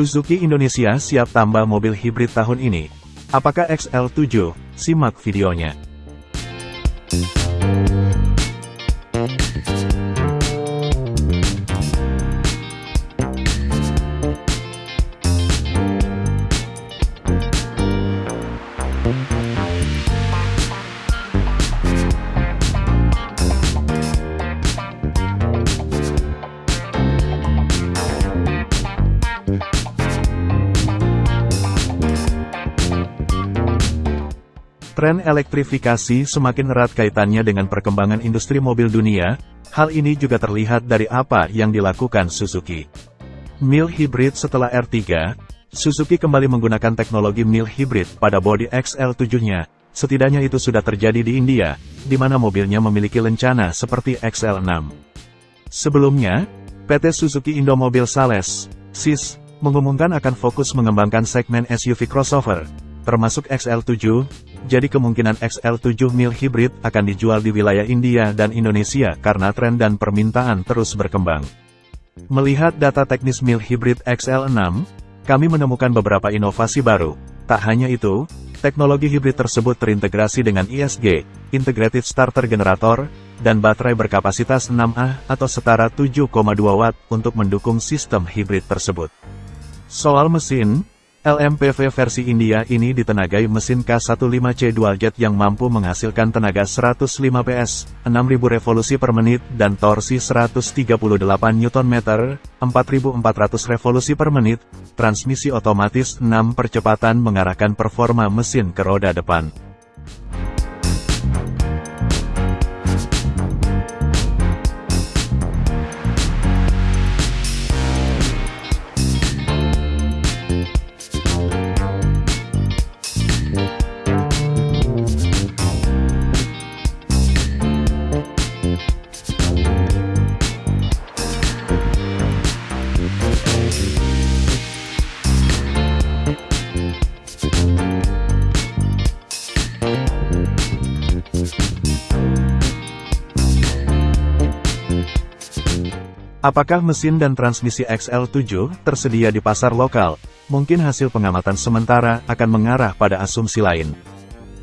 Suzuki Indonesia siap tambah mobil hibrid tahun ini. Apakah XL7? Simak videonya. Tren elektrifikasi semakin erat kaitannya dengan perkembangan industri mobil dunia, hal ini juga terlihat dari apa yang dilakukan Suzuki. Mil Hybrid setelah R3, Suzuki kembali menggunakan teknologi Mil Hybrid pada bodi XL7-nya, setidaknya itu sudah terjadi di India, di mana mobilnya memiliki lencana seperti XL6. Sebelumnya, PT Suzuki Indomobil Sales, SIS, mengumumkan akan fokus mengembangkan segmen SUV crossover, termasuk XL7, jadi kemungkinan XL7 mil hybrid akan dijual di wilayah India dan Indonesia karena tren dan permintaan terus berkembang. Melihat data teknis mil hybrid XL6, kami menemukan beberapa inovasi baru. Tak hanya itu, teknologi hybrid tersebut terintegrasi dengan ISG, Integrated Starter Generator, dan baterai berkapasitas 6Ah atau setara 7,2 Watt untuk mendukung sistem hybrid tersebut. Soal mesin, LMPV versi India ini ditenagai mesin K15C dual jet yang mampu menghasilkan tenaga 105 PS, 6000 revolusi per menit dan torsi 138 Nm, 4400 revolusi per menit, transmisi otomatis 6 percepatan mengarahkan performa mesin ke roda depan. Apakah mesin dan transmisi XL7 tersedia di pasar lokal? Mungkin hasil pengamatan sementara akan mengarah pada asumsi lain.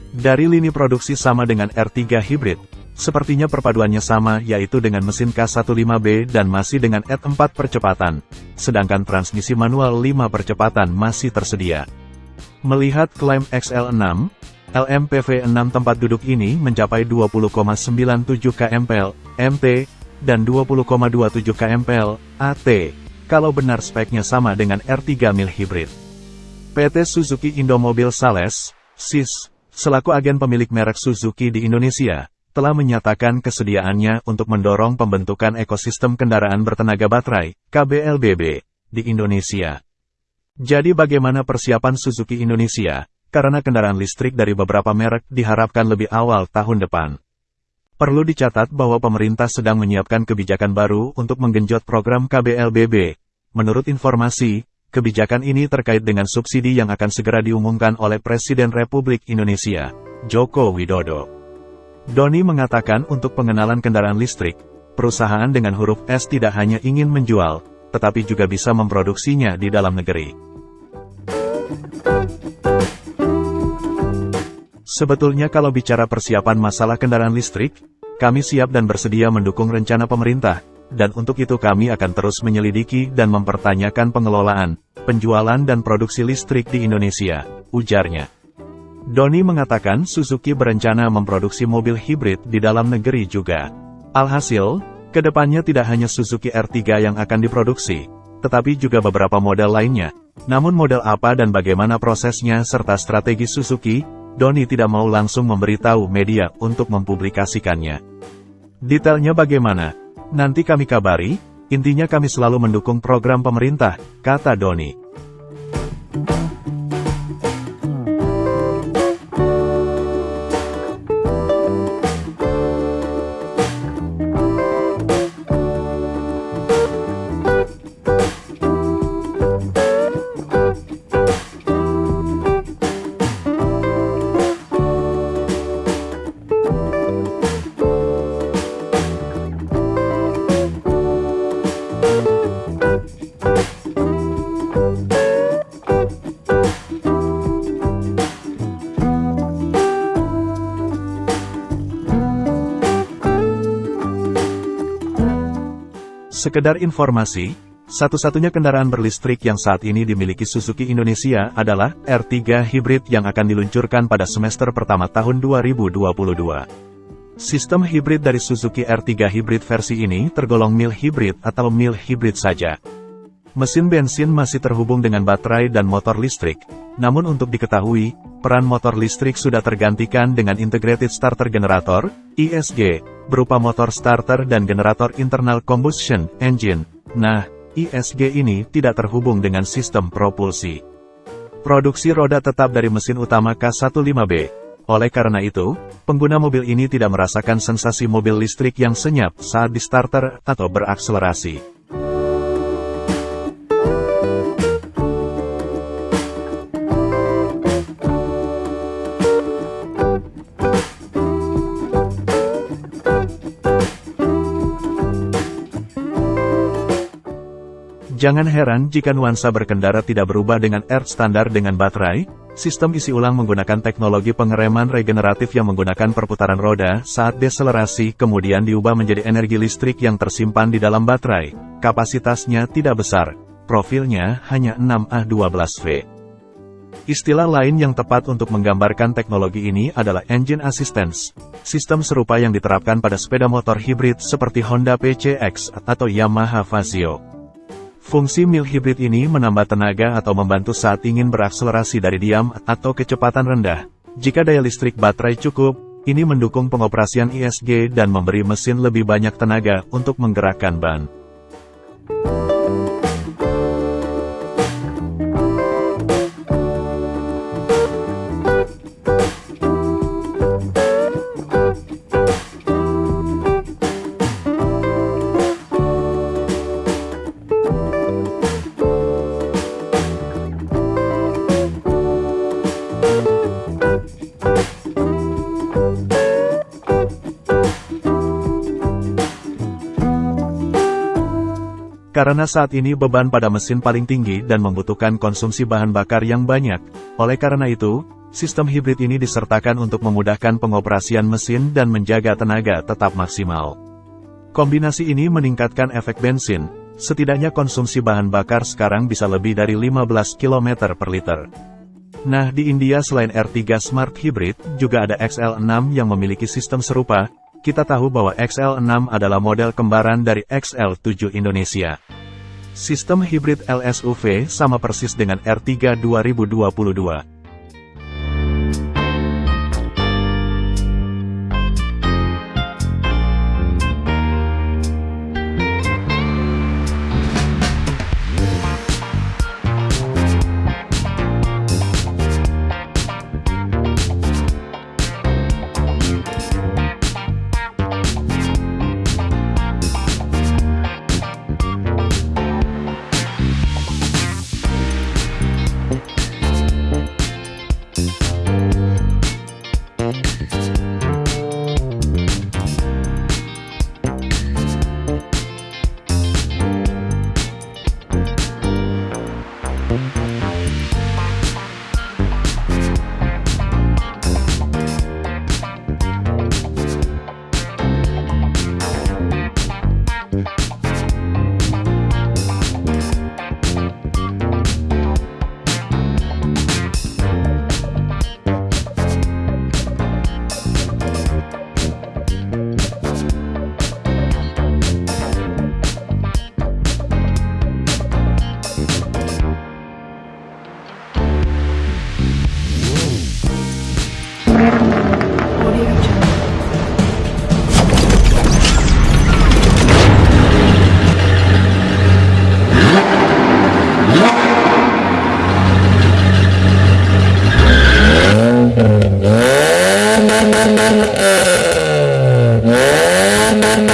Dari lini produksi sama dengan R3 hybrid, sepertinya perpaduannya sama yaitu dengan mesin K15B dan masih dengan ET4 percepatan, sedangkan transmisi manual 5 percepatan masih tersedia. Melihat klaim XL6, LMPV 6 tempat duduk ini mencapai 20,97 kmpl, MT, dan 20,27 kmpl, AT, kalau benar speknya sama dengan R3 mil hybrid. PT Suzuki Indomobil Sales, SIS, selaku agen pemilik merek Suzuki di Indonesia, telah menyatakan kesediaannya untuk mendorong pembentukan ekosistem kendaraan bertenaga baterai, KBLBB, di Indonesia. Jadi bagaimana persiapan Suzuki Indonesia, karena kendaraan listrik dari beberapa merek diharapkan lebih awal tahun depan. Perlu dicatat bahwa pemerintah sedang menyiapkan kebijakan baru untuk menggenjot program KBLBB. Menurut informasi, kebijakan ini terkait dengan subsidi yang akan segera diumumkan oleh Presiden Republik Indonesia, Joko Widodo. Doni mengatakan untuk pengenalan kendaraan listrik, perusahaan dengan huruf S tidak hanya ingin menjual, tetapi juga bisa memproduksinya di dalam negeri. Sebetulnya kalau bicara persiapan masalah kendaraan listrik, kami siap dan bersedia mendukung rencana pemerintah, dan untuk itu kami akan terus menyelidiki dan mempertanyakan pengelolaan, penjualan dan produksi listrik di Indonesia, ujarnya. Doni mengatakan Suzuki berencana memproduksi mobil hibrid di dalam negeri juga. Alhasil, ke depannya tidak hanya Suzuki R3 yang akan diproduksi, tetapi juga beberapa model lainnya. Namun model apa dan bagaimana prosesnya serta strategi Suzuki, Doni tidak mau langsung memberitahu media untuk mempublikasikannya. Detailnya bagaimana? Nanti kami kabari, intinya kami selalu mendukung program pemerintah, kata Doni. Sekedar informasi, satu-satunya kendaraan berlistrik yang saat ini dimiliki Suzuki Indonesia adalah R3 Hybrid yang akan diluncurkan pada semester pertama tahun 2022. Sistem hibrid dari Suzuki R3 Hybrid versi ini tergolong mild hybrid atau mild hybrid saja. Mesin bensin masih terhubung dengan baterai dan motor listrik, namun untuk diketahui, peran motor listrik sudah tergantikan dengan Integrated Starter Generator, ISG, berupa motor starter dan generator internal combustion engine. Nah, ISG ini tidak terhubung dengan sistem propulsi. Produksi roda tetap dari mesin utama K15B. Oleh karena itu, pengguna mobil ini tidak merasakan sensasi mobil listrik yang senyap saat di starter atau berakselerasi. Jangan heran jika nuansa berkendara tidak berubah dengan Earth standar dengan baterai, sistem isi ulang menggunakan teknologi pengereman regeneratif yang menggunakan perputaran roda saat deselerasi kemudian diubah menjadi energi listrik yang tersimpan di dalam baterai. Kapasitasnya tidak besar, profilnya hanya 6A12V. Istilah lain yang tepat untuk menggambarkan teknologi ini adalah engine assistance. Sistem serupa yang diterapkan pada sepeda motor hibrid seperti Honda PCX atau Yamaha Fazio. Fungsi mil hibrid ini menambah tenaga atau membantu saat ingin berakselerasi dari diam atau kecepatan rendah. Jika daya listrik baterai cukup, ini mendukung pengoperasian ISG dan memberi mesin lebih banyak tenaga untuk menggerakkan ban. Karena saat ini beban pada mesin paling tinggi dan membutuhkan konsumsi bahan bakar yang banyak, oleh karena itu, sistem hibrid ini disertakan untuk memudahkan pengoperasian mesin dan menjaga tenaga tetap maksimal. Kombinasi ini meningkatkan efek bensin, setidaknya konsumsi bahan bakar sekarang bisa lebih dari 15 km per liter. Nah di India selain R3 Smart Hybrid, juga ada XL6 yang memiliki sistem serupa, kita tahu bahwa XL6 adalah model kembaran dari XL7 Indonesia. Sistem hibrid LSUV sama persis dengan R3 2022.